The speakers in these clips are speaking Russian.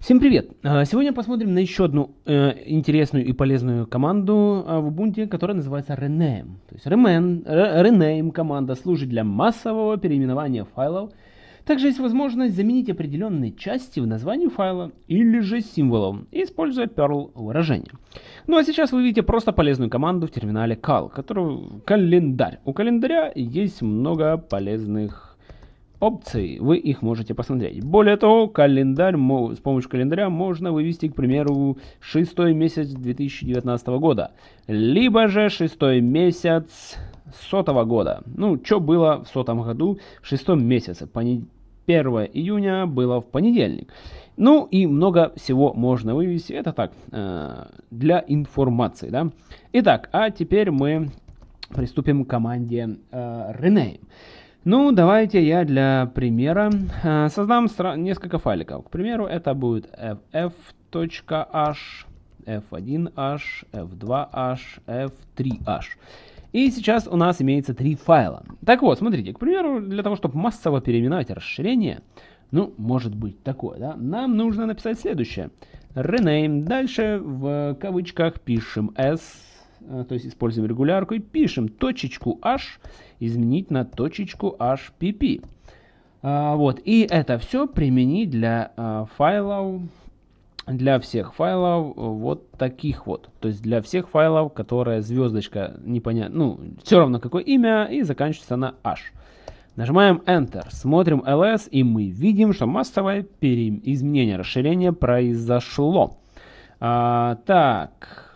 Всем привет! А, сегодня посмотрим на еще одну э, интересную и полезную команду э, в Ubuntu, которая называется rename. То есть rename, rename команда служит для массового переименования файлов. Также есть возможность заменить определенные части в названии файла или же символом, используя Perl выражение. Ну а сейчас вы видите просто полезную команду в терминале cal, которую календарь. У календаря есть много полезных опций, вы их можете посмотреть. Более того, календарь, с помощью календаря можно вывести, к примеру, шестой месяц 2019 года, либо же шестой месяц сотого года. Ну, что было в сотом году в шестом месяце? 1 июня было в понедельник. Ну и много всего можно вывести. Это так, э, для информации. Да? Итак, а теперь мы приступим к команде э, Rename. Ну, давайте я для примера э, создам несколько файликов. К примеру, это будет ff.h, f1h, f2h, f3h. И сейчас у нас имеется три файла. Так вот, смотрите, к примеру, для того, чтобы массово переименовать расширение, ну, может быть такое, да, нам нужно написать следующее. Rename, дальше в кавычках пишем s, то есть используем регулярку и пишем точечку h изменить на точечку hpp. А, вот, и это все применить для а, файлов, для всех файлов вот таких вот. То есть для всех файлов, которые звездочка непонятно, ну, все равно какое имя и заканчивается на h. Нажимаем Enter, смотрим ls и мы видим, что массовое изменение расширения произошло. А, так,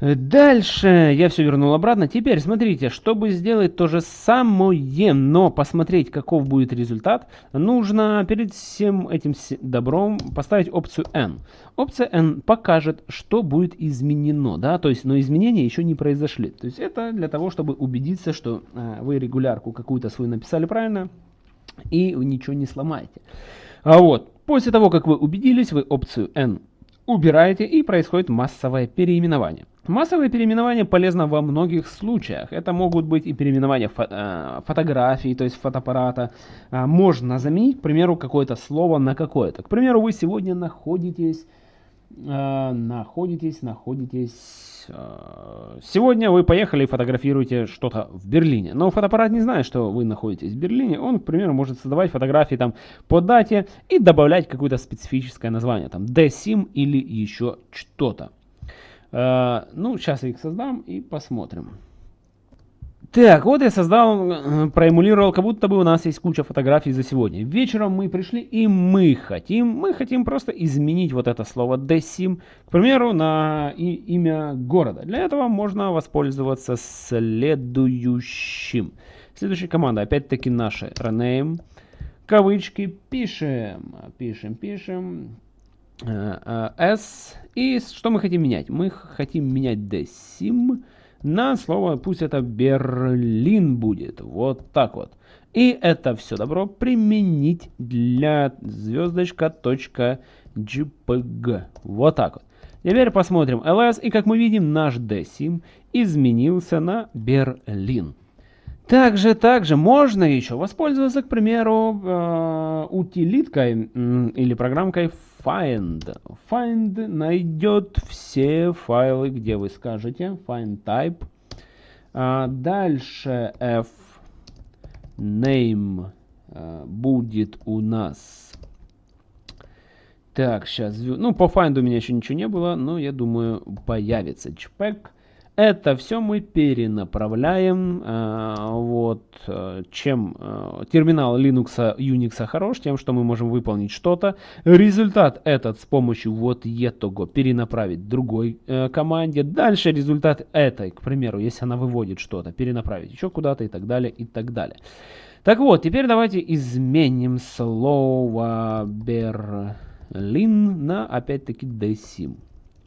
Дальше я все вернул обратно. Теперь смотрите, чтобы сделать то же самое, но посмотреть, каков будет результат, нужно перед всем этим добром поставить опцию N. Опция N покажет, что будет изменено, да, то есть, но изменения еще не произошли. То есть это для того, чтобы убедиться, что э, вы регулярку какую-то свою написали правильно и ничего не сломаете. А вот, после того, как вы убедились, вы опцию N убираете и происходит массовое переименование. Массовое переименование полезно во многих случаях. Это могут быть и переименования фо э, фотографий, то есть фотоаппарата. Э, можно заменить, к примеру, какое-то слово на какое-то. К примеру, вы сегодня находитесь, э, находитесь, находитесь... Э, сегодня вы поехали и фотографируете что-то в Берлине. Но фотоаппарат не знает, что вы находитесь в Берлине. Он, к примеру, может создавать фотографии там по дате и добавлять какое-то специфическое название. Там DSIM или еще что-то. Э, ну, сейчас я их создам и посмотрим. Так, вот я создал, э, проэмулировал, как будто бы у нас есть куча фотографий за сегодня. Вечером мы пришли и мы хотим, мы хотим просто изменить вот это слово desim, к примеру, на и, имя города. Для этого можно воспользоваться следующим. Следующая команда, опять-таки наша, rename, кавычки, пишем, пишем, пишем, s. И что мы хотим менять? Мы хотим менять desim на слово, пусть это Берлин будет. Вот так вот. И это все добро применить для звездочка.jpg. Вот так вот. Теперь посмотрим ls, и как мы видим, наш desim изменился на Берлин. Также, также можно еще воспользоваться, к примеру, э, утилиткой или программкой find. Find найдет все файлы, где вы скажете. Find type. А дальше f name а, будет у нас. Так, сейчас. Ну, по find у меня еще ничего не было, но я думаю, появится. JPEG. Это все мы перенаправляем. Э, вот, э, чем э, терминал Linux, Unix хорош, тем, что мы можем выполнить что-то. Результат этот с помощью вот этого перенаправить другой команде. Дальше результат этой, к примеру, если она выводит что-то, перенаправить еще куда-то и так далее, и так далее. Так вот, теперь давайте изменим слово Берлин на опять-таки desim.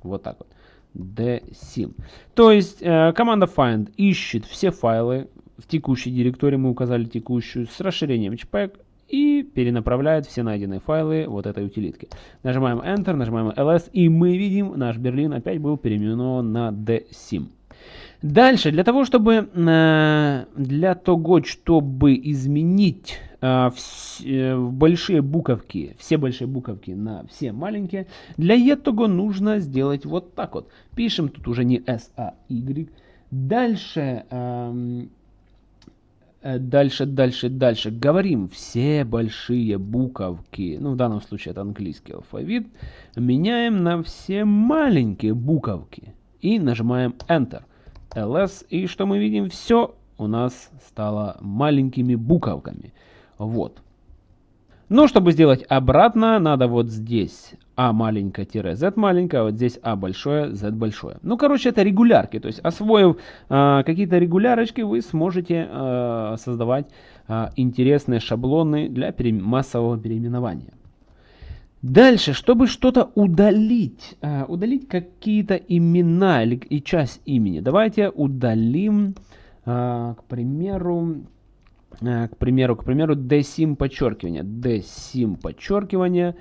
Вот так вот dsim. То есть э, команда find ищет все файлы в текущей директории, мы указали текущую, с расширением HPEG и перенаправляет все найденные файлы вот этой утилитки. Нажимаем Enter, нажимаем ls, и мы видим, наш Берлин опять был переименован на dsim. Дальше, для того, чтобы, э, для того, чтобы изменить э, э, большие буковки, все большие буковки на все маленькие, для этого нужно сделать вот так вот. Пишем тут уже не S, а Y. Дальше, эм, дальше, дальше, дальше. Говорим все большие буковки, ну в данном случае это английский алфавит, меняем на все маленькие буковки и нажимаем Enter ls. И что мы видим? Все у нас стало маленькими буковками. Вот. Но чтобы сделать обратно, надо вот здесь а маленькое z маленькое, а вот здесь а большое, z большое. Ну, короче, это регулярки. То есть, освоив э, какие-то регулярочки, вы сможете э, создавать э, интересные шаблоны для пере массового переименования. Дальше, чтобы что-то удалить, э, удалить какие-то имена или и часть имени, давайте удалим, э, к примеру, э, к примеру, к примеру, dsym подчеркивание, dsym подчеркивание,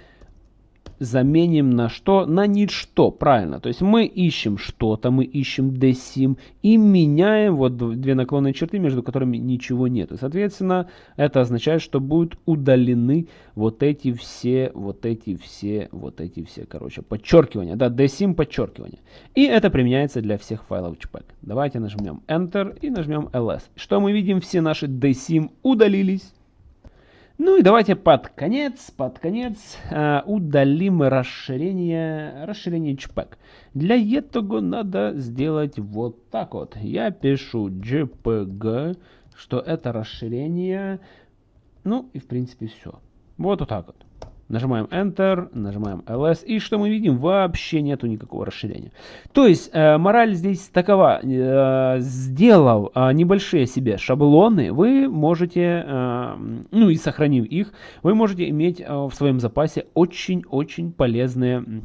заменим на что? На ничто, правильно. То есть мы ищем что-то, мы ищем desim и меняем вот две наклонные черты, между которыми ничего нет. соответственно, это означает, что будут удалены вот эти все, вот эти все, вот эти все, короче, подчеркивания. Да, desim подчеркивание. И это применяется для всех файлов JPEG. Давайте нажмем Enter и нажмем ls. Что мы видим? Все наши desim удалились. Ну и давайте под конец, под конец э, удалим расширение, расширение JPEG. Для этого надо сделать вот так вот. Я пишу JPG, что это расширение. Ну и в принципе все. Вот, вот так вот. Нажимаем Enter, нажимаем LS, и что мы видим? Вообще нету никакого расширения. То есть, э, мораль здесь такова. Э, сделав э, небольшие себе шаблоны, вы можете, э, ну и сохранив их, вы можете иметь э, в своем запасе очень-очень полезные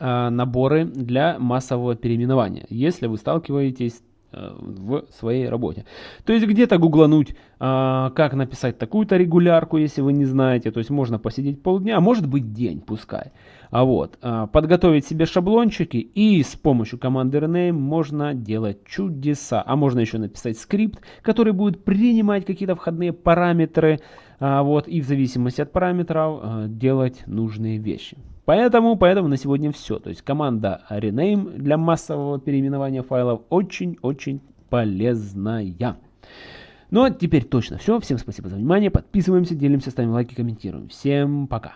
э, наборы для массового переименования, если вы сталкиваетесь в своей работе. То есть где-то гуглануть, а, как написать такую-то регулярку, если вы не знаете. То есть можно посидеть полдня, а может быть день, пускай. А вот, а, подготовить себе шаблончики и с помощью команды rename можно делать чудеса. А можно еще написать скрипт, который будет принимать какие-то входные параметры, вот, и в зависимости от параметров делать нужные вещи. Поэтому, поэтому на сегодня все. То есть команда rename для массового переименования файлов очень-очень полезная. Ну а теперь точно все. Всем спасибо за внимание. Подписываемся, делимся, ставим лайки, комментируем. Всем пока.